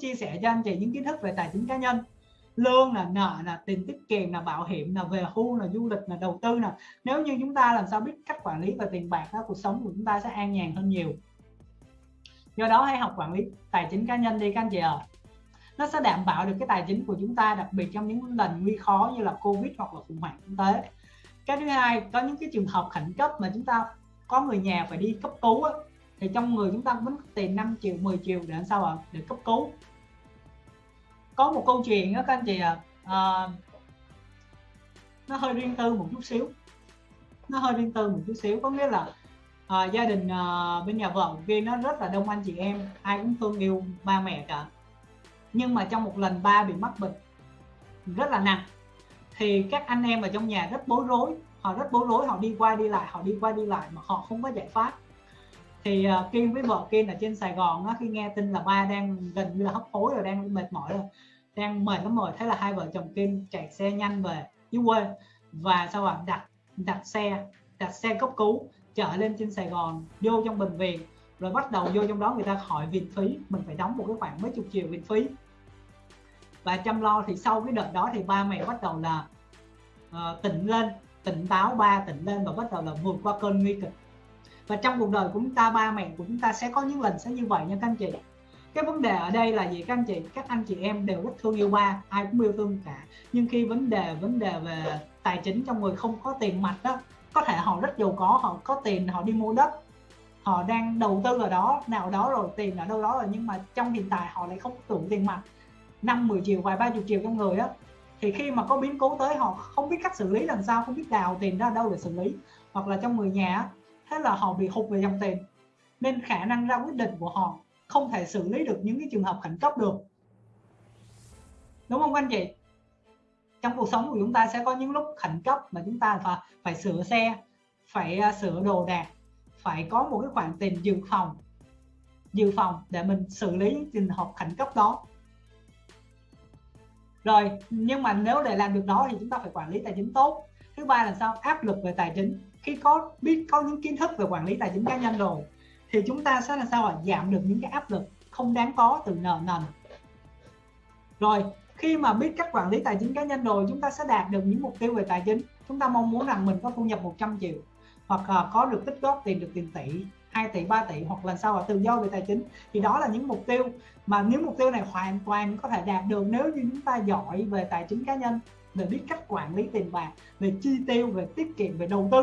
chia sẻ cho anh chị những kiến thức về tài chính cá nhân. Lương là nợ là tiền tiết kiệm là bảo hiểm là về hưu là du lịch là đầu tư nè. Nếu như chúng ta làm sao biết cách quản lý về tiền bạc đó cuộc sống của chúng ta sẽ an nhàn hơn nhiều. Do đó hãy học quản lý tài chính cá nhân đi các anh chị ạ. À. nó sẽ đảm bảo được cái tài chính của chúng ta đặc biệt trong những lần nguy khó như là covid hoặc là khủng hoảng kinh tế. Cái thứ hai có những cái trường hợp khẩn cấp mà chúng ta có người nhà phải đi cấp cứu á, thì trong người chúng ta vẫn có tiền 5 triệu 10 triệu để làm sao ạ? Để cấp cứu có một câu chuyện đó các anh chị ạ. À, à, nó hơi riêng tư một chút xíu. Nó hơi riêng tư một chút xíu. Có nghĩa là à, gia đình à, bên nhà vợ kia nó rất là đông anh chị em. Ai cũng thương yêu ba mẹ cả. Nhưng mà trong một lần ba bị mắc bệnh rất là nặng thì các anh em ở trong nhà rất bối rối. Họ rất bối rối họ đi qua đi lại họ đi qua đi lại mà họ không có giải pháp thì à, uh, Kiên với vợ Kiên ở trên Sài Gòn á, khi nghe tin là ba đang gần như là hấp hối rồi đang mệt mỏi rồi đang mệt lắm rồi thế là hai vợ chồng Kiên chạy xe nhanh về dưới quê và sau đó đặt đặt xe đặt xe cấp cứu chở lên trên Sài Gòn vô trong bệnh viện rồi bắt đầu vô trong đó người ta hỏi viện phí mình phải đóng một cái khoản mấy chục triệu viện phí. Và chăm lo thì sau cái đợt đó thì ba mẹ bắt đầu là uh, tỉnh lên tỉnh táo ba tỉnh lên và bắt đầu là vượt qua cơn nguy kịch và trong cuộc đời của chúng ta, ba mẹ của chúng ta sẽ có những lần sẽ như vậy nha các anh chị. Cái vấn đề ở đây là gì các anh chị? Các anh chị em đều rất thương yêu ba, ai cũng yêu thương cả. Nhưng khi vấn đề vấn đề về tài chính trong người không có tiền mặt đó, có thể họ rất giàu có, họ có tiền họ đi mua đất, họ đang đầu tư ở đó, nào đó rồi, tiền ở đâu đó rồi, nhưng mà trong hiện tại họ lại không đủ tiền mặt. Năm 10 triệu, vài ba chục triệu trong người á, thì khi mà có biến cố tới họ không biết cách xử lý, làm sao, không biết đào tiền ra đâu để xử lý. Hoặc là trong người nhà thế là họ bị hụt về dòng tiền. Nên khả năng ra quyết định của họ không thể xử lý được những cái trường hợp khẩn cấp được. Đúng không anh chị? Trong cuộc sống của chúng ta sẽ có những lúc khẩn cấp mà chúng ta phải phải sửa xe, phải à, sửa đồ đạc, phải có một cái khoản tiền dự phòng dự phòng để mình xử lý những trường hợp khẩn cấp đó. Rồi, nhưng mà nếu để làm được đó thì chúng ta phải quản lý tài chính tốt. Thứ ba là sao? Áp lực về tài chính khi có biết có những kiến thức về quản lý tài chính cá nhân rồi, thì chúng ta sẽ là sao ạ giảm được những cái áp lực không đáng có từ nợ nần. Rồi, khi mà biết cách quản lý tài chính cá nhân rồi, chúng ta sẽ đạt được những mục tiêu về tài chính. Chúng ta mong muốn rằng mình có thu nhập 100 triệu, hoặc là có được tích góp tiền được tiền tỷ 2 tỷ 3 tỷ, hoặc là sao là tự do về tài chính, thì đó là những mục tiêu. Mà những mục tiêu này hoàn toàn có thể đạt được nếu như chúng ta giỏi về tài chính cá nhân, về biết cách quản lý tiền bạc, về chi tiêu, về tiết kiệm, về đầu tư.